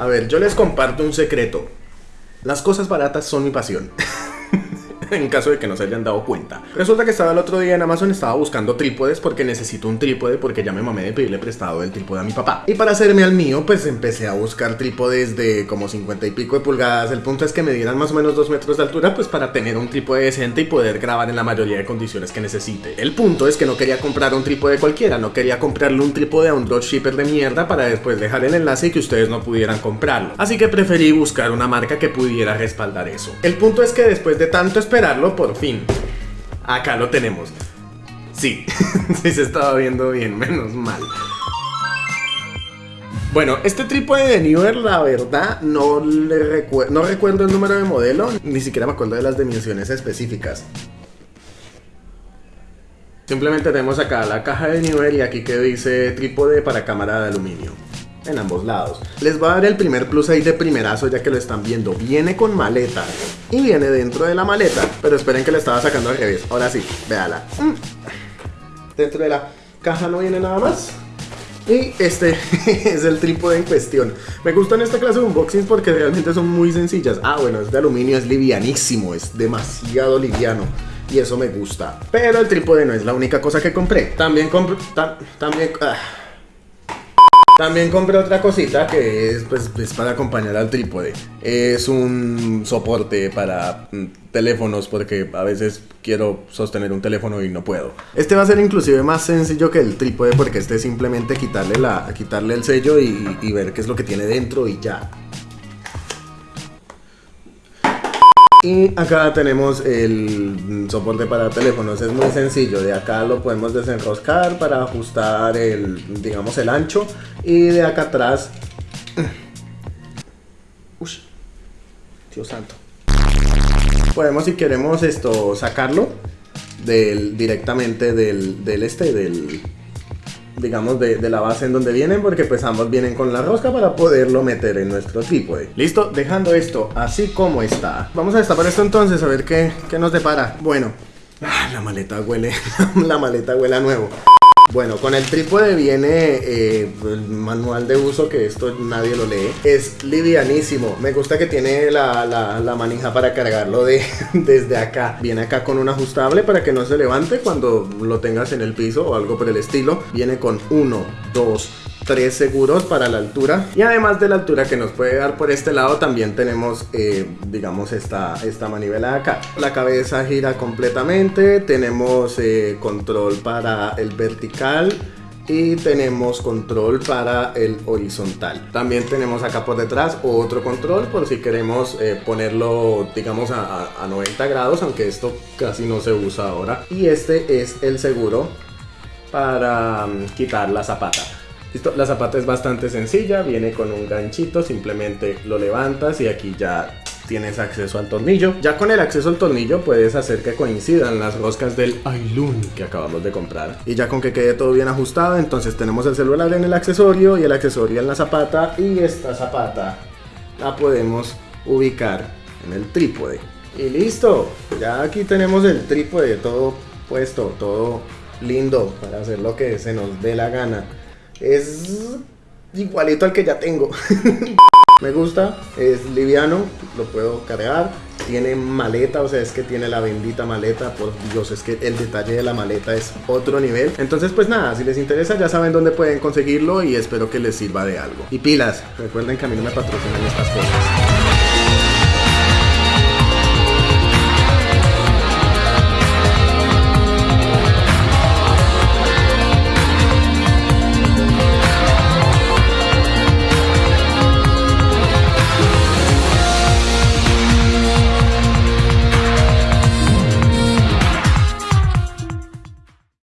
A ver, yo les comparto un secreto. Las cosas baratas son mi pasión. en caso de que no se hayan dado cuenta. Resulta que estaba el otro día en Amazon, estaba buscando trípodes porque necesito un trípode porque ya me mamé de pedirle prestado el trípode a mi papá. Y para hacerme al mío, pues empecé a buscar trípodes de como 50 y pico de pulgadas. El punto es que me dieran más o menos 2 metros de altura, pues para tener un trípode decente y poder grabar en la mayoría de condiciones que necesite. El punto es que no quería comprar un trípode cualquiera, no quería comprarle un trípode a un dropshipper de mierda para después dejar el enlace y que ustedes no pudieran comprarlo. Así que preferí buscar una marca que pudiera respaldar eso. El punto es que después de tanto esperarlo, por fin, acá lo tenemos. Sí, sí se estaba viendo bien, menos mal. Bueno, este trípode de Newer, la verdad, no, le no recuerdo el número de modelo, ni siquiera me acuerdo de las dimensiones específicas. Simplemente tenemos acá la caja de Newer y aquí que dice trípode para cámara de aluminio en ambos lados. Les va a dar el primer plus ahí de primerazo ya que lo están viendo. Viene con maleta y viene dentro de la maleta. Pero esperen que le estaba sacando al revés. Ahora sí, véala. Mm. Dentro de la caja no viene nada más. Y este es el trípode en cuestión. Me gustan esta clase de unboxings porque realmente son muy sencillas. Ah, bueno, es de aluminio, es livianísimo, es demasiado liviano. Y eso me gusta. Pero el trípode no es la única cosa que compré. También compré... también... Ah, también compré otra cosita que es, pues, es para acompañar al trípode. Es un soporte para mm, teléfonos porque a veces quiero sostener un teléfono y no puedo. Este va a ser inclusive más sencillo que el trípode porque este es simplemente quitarle, la, quitarle el sello y, y ver qué es lo que tiene dentro y ya. Y acá tenemos el soporte para teléfonos, es muy sencillo, de acá lo podemos desenroscar para ajustar el, digamos, el ancho. Y de acá atrás... Uy, Dios santo. Podemos si queremos esto sacarlo del, directamente del, del este, del, digamos, de, la base en donde vienen, porque pues ambos vienen con la rosca para poderlo meter en nuestro trípode. Listo, dejando esto así como está. Vamos a destapar esto entonces, a ver qué, qué nos depara. Bueno, ah, la maleta huele, la maleta huele a nuevo. Bueno, con el trípode viene eh, el manual de uso, que esto nadie lo lee. Es livianísimo. Me gusta que tiene la, manija para cargarlo de, desde acá. Viene acá con un ajustable para que no se levante cuando lo tengas en el piso o algo por el estilo. Viene con uno, dos, tres seguros para la altura. Y además de la altura que nos puede dar por este lado también tenemos eh, digamos esta, esta manivela de acá. La cabeza gira completamente tenemos eh, control para el vertical y tenemos control para el horizontal. También tenemos acá por detrás otro control por si queremos eh, ponerlo digamos a, a 90 grados aunque esto casi no se usa ahora. Y este es el seguro para mm, quitar la zapata la zapata es bastante sencilla, viene con un ganchito, simplemente lo levantas y aquí ya tienes acceso al tornillo. Ya con el acceso al tornillo puedes hacer que coincidan las roscas del Ailun que acabamos de comprar. Y ya con que quede todo bien ajustado, entonces tenemos el celular en el accesorio y el accesorio en la zapata y esta zapata la podemos ubicar en el trípode. Y listo, ya aquí tenemos el trípode todo puesto, todo lindo para hacer lo que se nos dé la gana. Es igualito al que ya tengo. Me gusta, es liviano, lo puedo cargar. Tiene maleta, o sea, es que tiene la bendita maleta. Por Dios, es que el detalle de la maleta es otro nivel. Entonces, pues nada, si les interesa, ya saben dónde pueden conseguirlo y espero que les sirva de algo. Y pilas, recuerden que a mí no me patrocinan estas cosas.